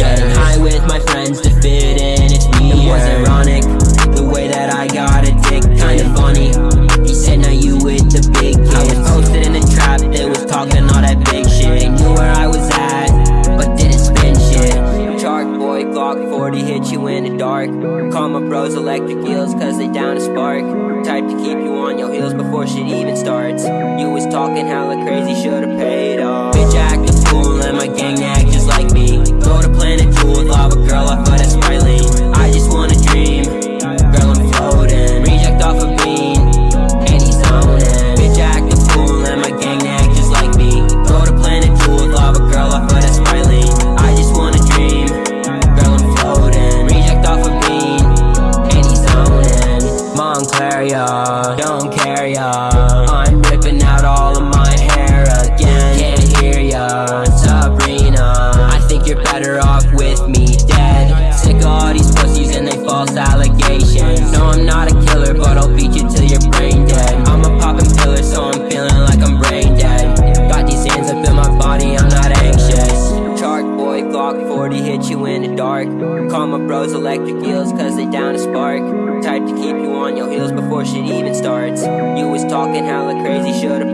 Riding high with my friends to fit in, it's me. It was ironic, the way that I got a dick Kinda funny, he said now you with the big kids. I was posted in the trap, they was talking all that big shit. They knew where I was at, but didn't spin shit. Shark boy, Glock 40, hit you in the dark. Call my bros electric eels, cause they down a spark. Type to keep you on your heels before shit even starts. You was talking hella talking hella crazy, should've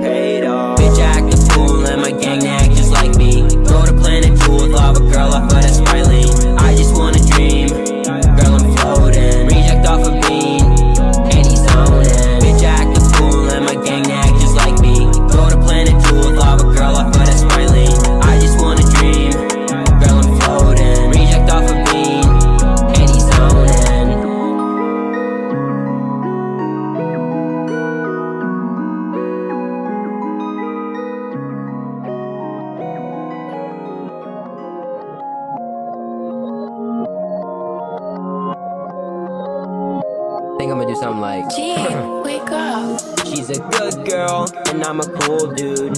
a good girl, and I'm a cool dude.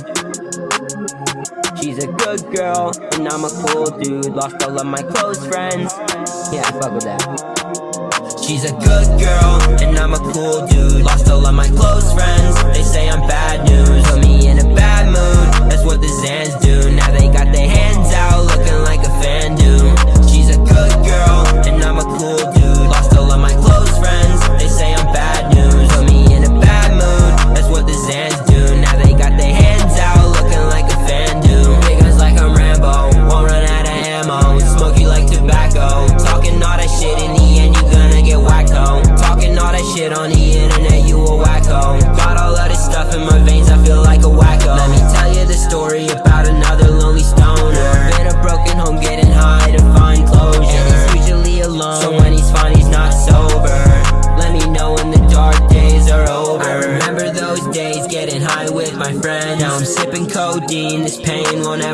She's a good girl, and I'm a cool dude. Lost all of my close friends. Yeah, I fuck with that. She's a good girl, and I'm a cool dude. Lost all of my close friends. They say I'm bad news, put me in a bad mood. That's what the Xans do. Now they got their hands.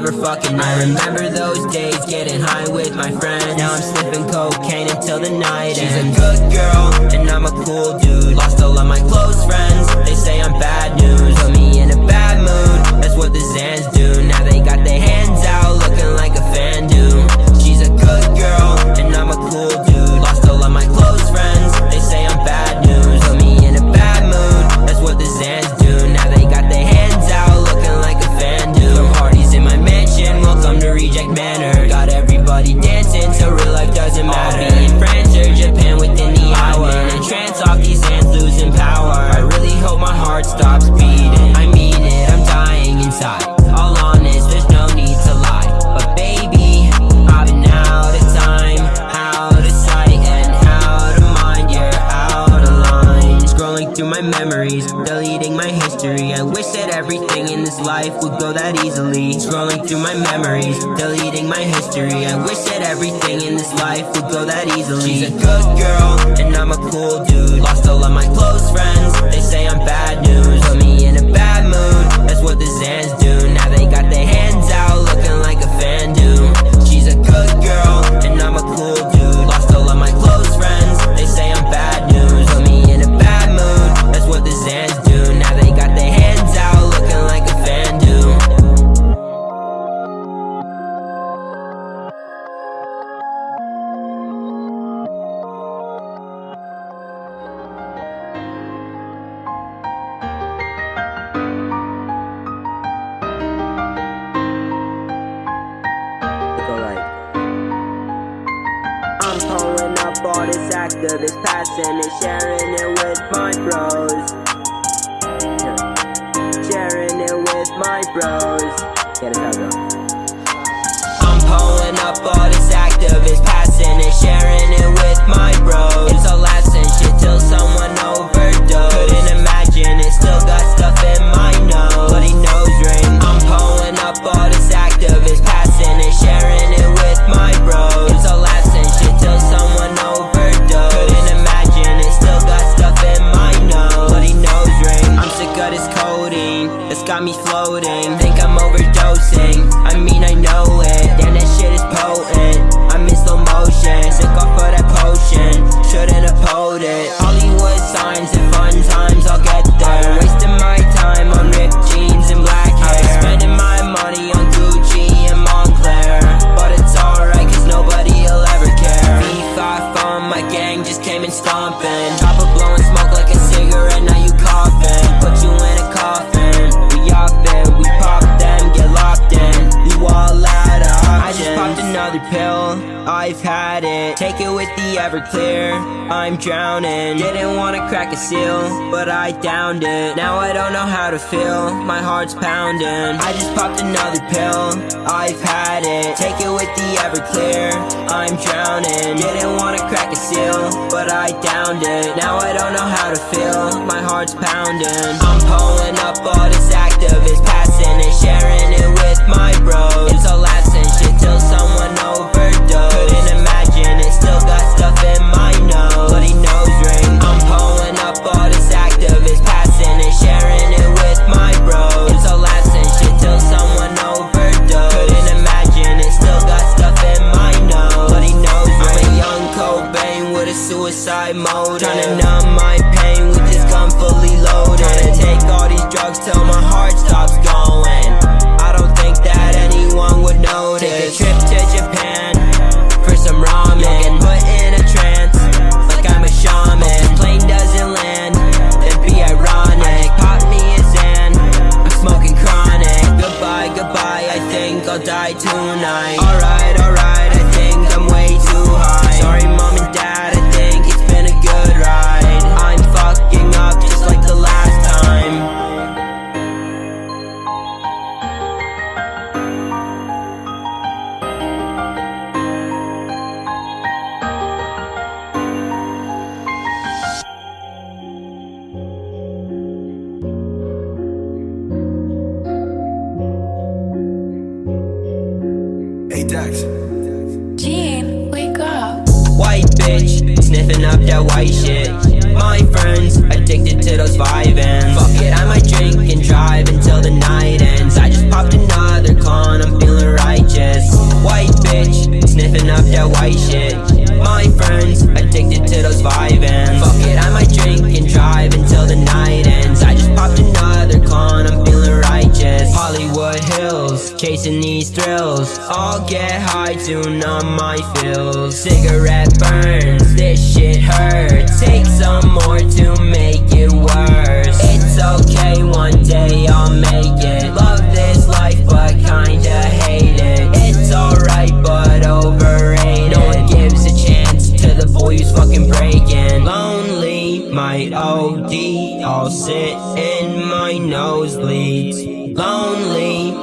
never fucking met. I remember those days getting high with my friends. Now I'm slipping cocaine until the night She's ends. She's a good girl, and I'm a cool dude. Lost all of my close friends. They say I'm bad memories Deleting my history. I wish that everything in this life would go that easily. Scrolling through my memories Deleting my history. I wish that everything in this life would go that easily. She's a good girl And I'm a cool dude. Lost all of my close friends They say I'm bad news. Put me in a bad mood That's what the Xans do Actavis passing and sharing it with my bros. Sharing it with my bros. Get it how it. I'm pulling up all this Actavis passing and sharing it with my bros. It's laughs and shit till someone with the Everclear, I'm drowning. Didn't wanna crack a seal, but I downed it. Now I don't know how to feel, my heart's pounding. I just popped another pill, I've had it. Take it with the Everclear, I'm drowning. Didn't wanna crack a seal, but I downed it. Now I don't know how to feel, my heart's pounding. I'm pulling up all this Actavis passing and sharing it with my bros. It's all laughs and shit till someone white shit. My friends, addicted to those vibing. Fuck it, I might drink and drive until the night ends. I just popped another con, I'm feeling righteous. White bitch, sniffing up that white shit. My friends, addicted to those vibing. Fuck it, I might drink and drive until the night ends. I just popped another con, I'm feeling righteous. Hollywood Hills, chasing these thrills. I'll get high to numb my feels. Cigarette burns, this shit hurts. Take some more to make it worse. It's okay, one day I'll make it.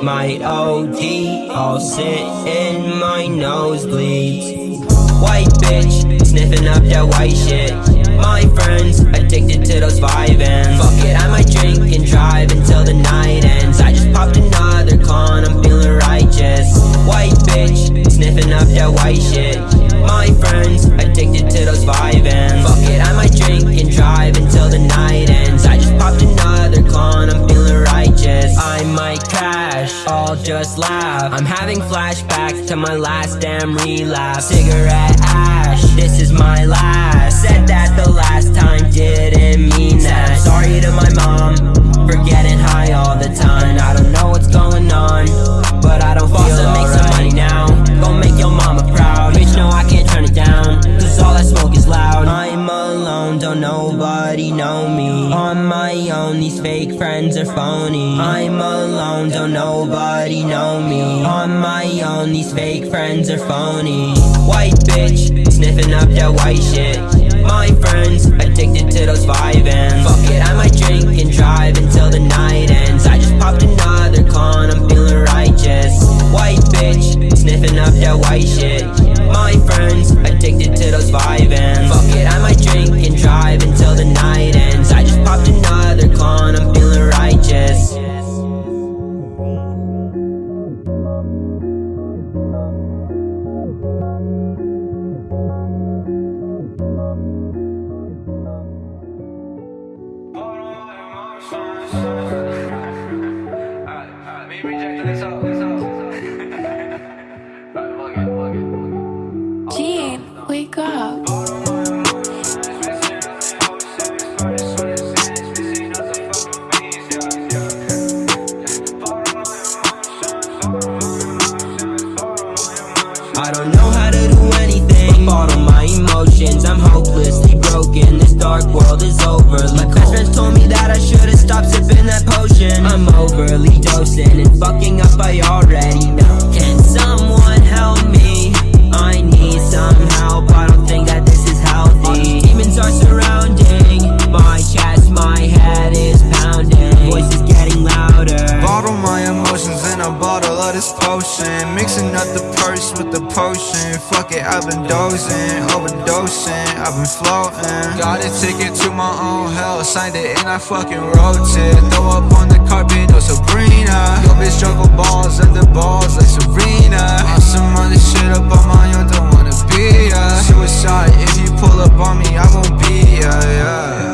Might OD. I'll sit in my nosebleeds. White bitch, sniffing up that white shit. My friends, addicted to those vibing. Fuck it, I might drink and drive until the night just laugh. I'm having flashbacks to my last damn relapse. Cigarette ash, this is my last. Said that the last time didn't mean that. Sorry to my mom phony. I'm alone, don't nobody know me. On my own, these fake friends are phony. White bitch, sniffing up that white shit. My friends addicted to those vibing. Fuck it, I might drink and drive until the night ends. I just popped another con, I'm feeling righteous. White bitch, sniffing up that white shit. I don't know how to do anything. Bottle my emotions, I'm hopelessly broken. This dark world is overly cold Best friends told me that I should've stopped sipping that potion. I'm overly dosing and fucking up, I already know. Can someone help me? I need some help, I don't think that this is healthy. Demons are a bottle of this potion. Mixing up the purse with the potion. Fuck it, I've been dozing, overdosing, I've been floating. Got a ticket to my own hell, signed it and I fucking wrote it. Throw up on the carpet, no Sabrina. Yo bitch juggle balls the balls like Serena. On some other shit up on my own, don't wanna be ya. Suicide, if you pull up on me, I won't be ya, yeah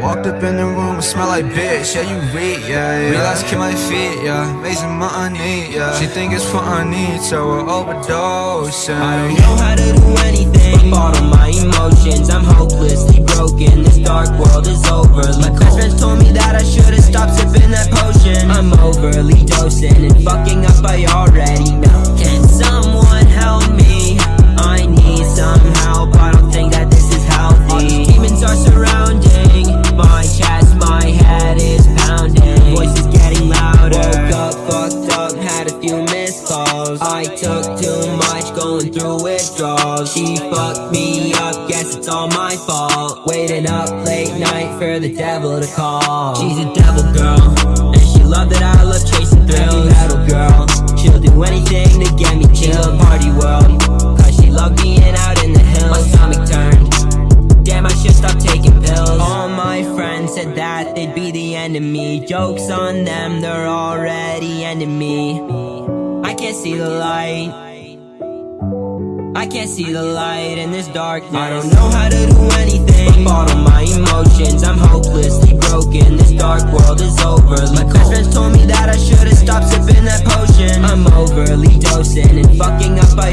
Walked up in the room, it smell like bitch, yeah, you read, yeah, yeah. Realize kill my feet, yeah, raising money, yeah. She think it's funny, so we're overdosing I don't know how to do anything. Bottle my emotions, I'm hopelessly broken. This dark world is overly cold Best friends told me that I should've stopped sipping that potion. I'm overly dosing and fucking up, I already know. Can someone help me? I need some help, devil to call She's a devil girl, and she love that I love chasing thrills metal girl, she'll do anything to get me killed Party world, cause she love being out in the hills My stomach turned Damn, I should stop taking pills. All my friends said that they'd be the enemy. Jokes on them, they're already enemy. I can't see the light. I can't see the light in this darkness. I don't know how to do anything. Bottle my emotions, I'm hopelessly broken. This dark world is overly My best friends told me that I should've stopped sipping that potion. I'm overly dosing and fucking up, I